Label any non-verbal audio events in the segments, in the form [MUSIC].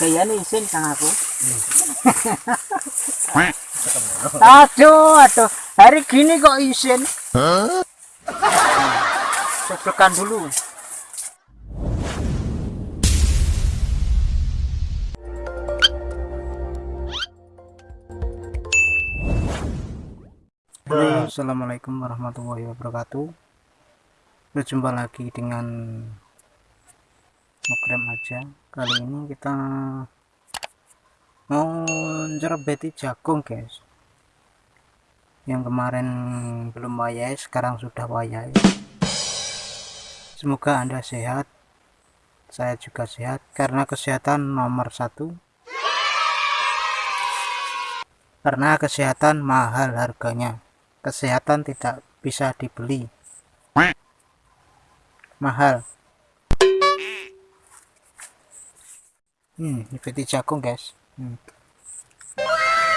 kayaknya isin kang aku. Aduh aduh. Hari gini kok isin cocokkan dulu. Halo, Assalamualaikum warahmatullahi wabarakatuh. Berjumpa lagi dengan Nukrem aja. Kali ini kita Mau nyerebeti jagung guys. Yang kemarin belum wayai Sekarang sudah wayai Semoga anda sehat. Saya juga sehat Karena kesehatan nomor satu. Karena kesehatan mahal harganya. Kesehatan tidak bisa dibeli. Mahal hmm ini peti jagung guys. Hmm.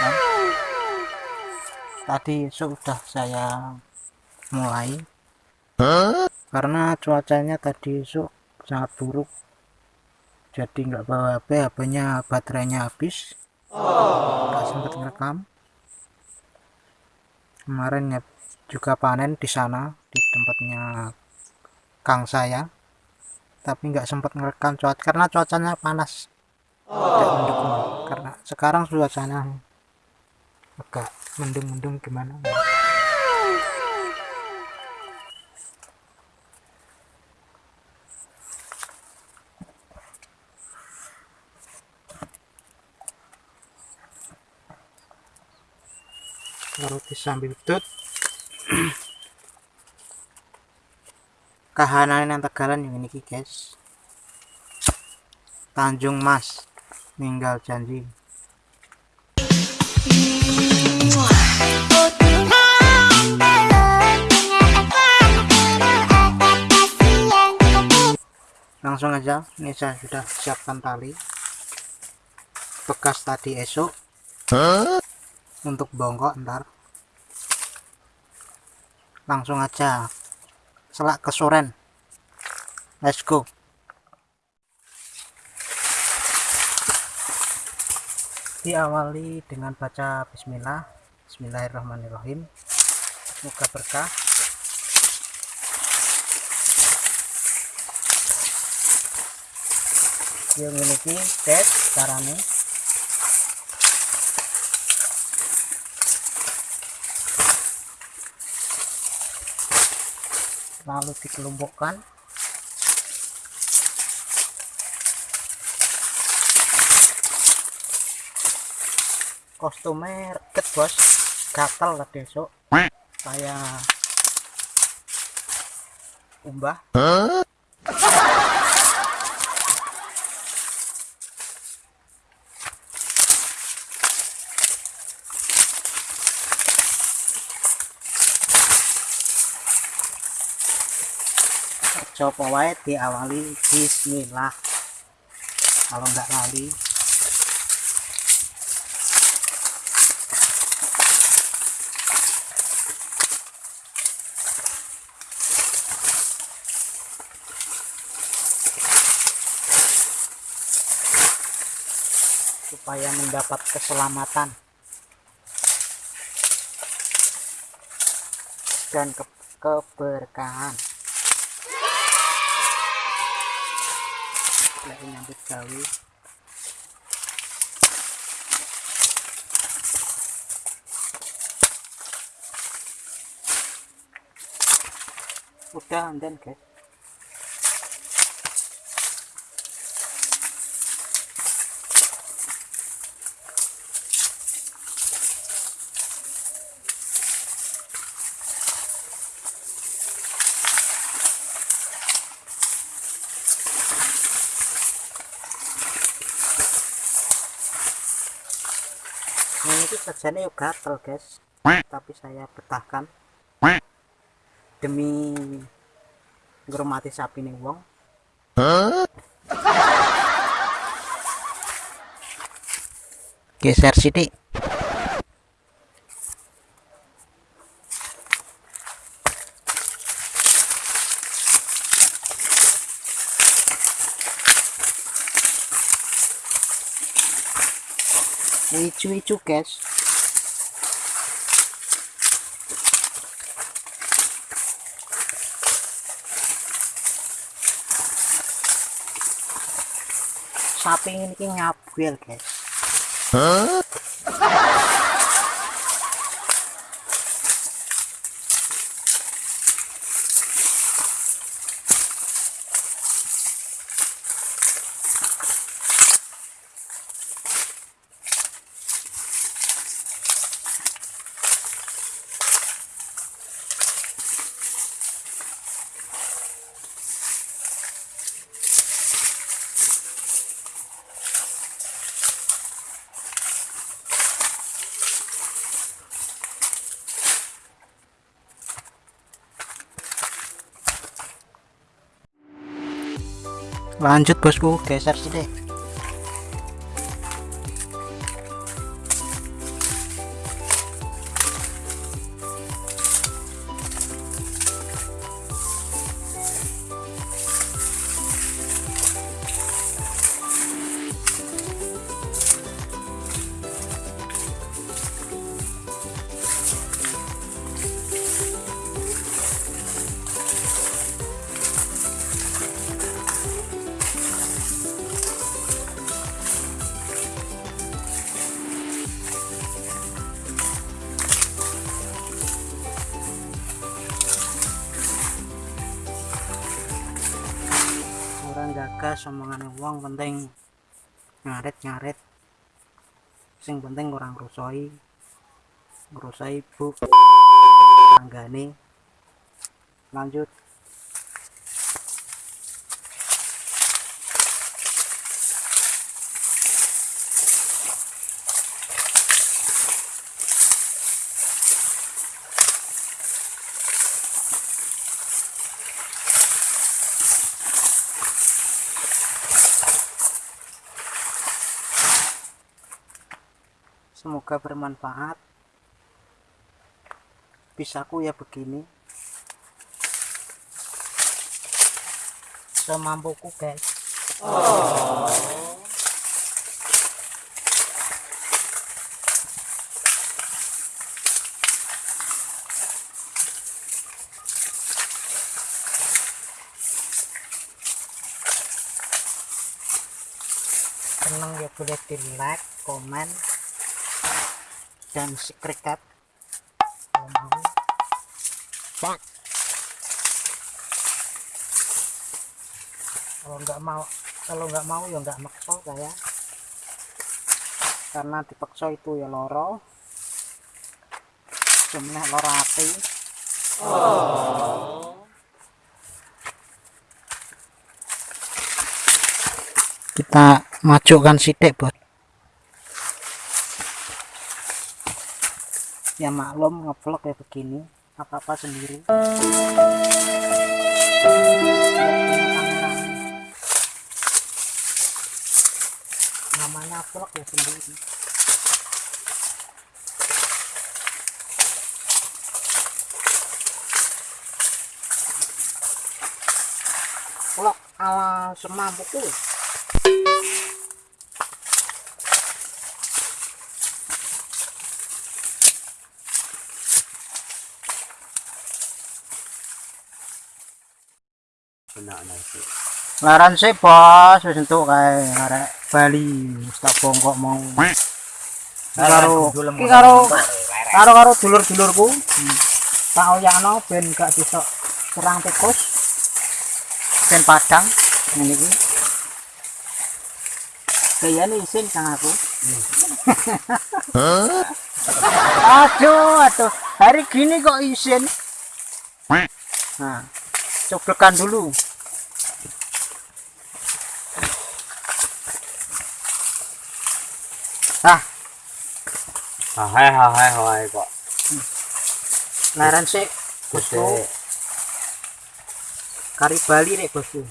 Kan? tadi sudah saya mulai. Karena cuacanya tadi esok sangat buruk. Jadi nggak bawa HP HP nya baterainya habis. Nggak sempat ngerekam. Kemarin ya juga panen di sana di tempatnya kang saya. Tapi nggak sempat ngerekam cuaca karena cuacanya panas tidak mendukung. Karena sekarang suasana agak mendung-mendung gimana? Roti sambil tut kahanan yang tegalan yang ini guys. Tanjung Mas meninggal janji. Langsung aja ini saya sudah siapkan tali. Bekas tadi esok. Untuk bongkok ntar. Langsung aja. Selak ke soren. Let's go diawali dengan baca bismillah. Bismillahirrahmanirrahim. Semoga berkah. Yang memiliki tes caranya lalu dikelompokkan kostumnya reket bos. Gatal lah besok. Saya umbah. Coba wae diawali bismillah. Kalau nggak lali supaya mendapat keselamatan. Dan ke keberkahan. Lagi nyambut gawe. Udah dan guys Ini sajiannya yuk gatel guys. Tapi saya betahkan. Demi ngurmati sapi nih wong. Geser sini hijau-hijau guys. Sapi ini nyabuel guys lanjut bosku geser sini omongan wong penting. Ngarit ngarit sing penting orang rusoi ngerusoi bu. Tanggane. Lanjut semoga bermanfaat. Pisaku ya begini. Semampuku guys. Seneng ya boleh di like komen dan kalau mau kalau nggak mau kalau nggak mau ya nggak maksa saya karena dipaksa itu ya loro. Cuma loro hati kita majukan sidik bos ya maklum ngevlog ya begini apa-apa sendiri. Namanya vlog ya sendiri. Vlog ala semampuku laran sih bos wis entuk kae arek Bali wis tak bongkok mau. Karo iki karo karo karo dulur-dulurku. Hmm. tak oyakno ben gak bisa kurang tikus. Ben padang ngene iki. Kayane isin kang aku. [LAUGHS] Aduh aduh. Hari gini kok isin? Nah coblekan dulu ah Hai hai hai kok. laran sih bosku. kari Bali nih bosku.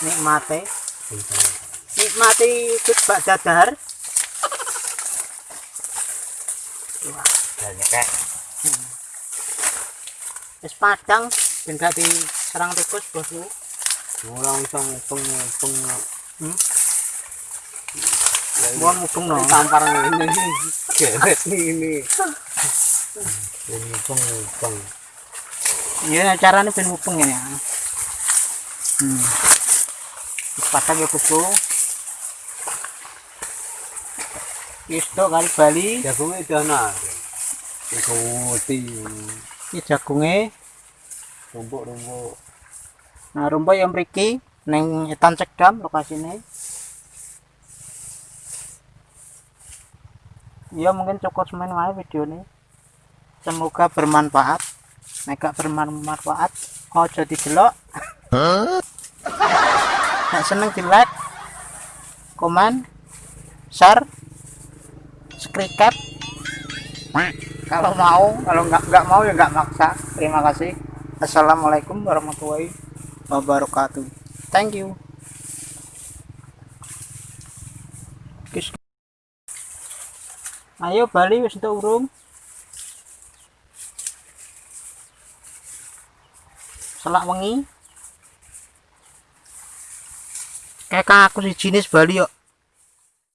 Nikmati. Nikmati bak dadar Dan kayak es padang ben gak di serang tikus bosku Orang sang peng peng Hmm? Gua mudeng no tampar ini. Geret ini. Ini peng peng iya caranya ben mupeng ini ya. Hmm. Patah ya bosku Isto kali Bali. Jagungnya itu anak ikuti ini jagungnya rumput rumput nah rumput yang mriki neng etan cekdam lokasinya ya mungkin cukup semen wae video ini semoga bermanfaat. Nek gak bermanfaat ojo didelok. Nek seneng di like komen share subscribe. Kalau mau kalau nggak nggak mau ya nggak maksa. Terima kasih assalamualaikum warahmatullahi wabarakatuh. Thank you. Ayo Bali wis entuk urung. Selak wengi. Kayak aku si jenis Bali yuk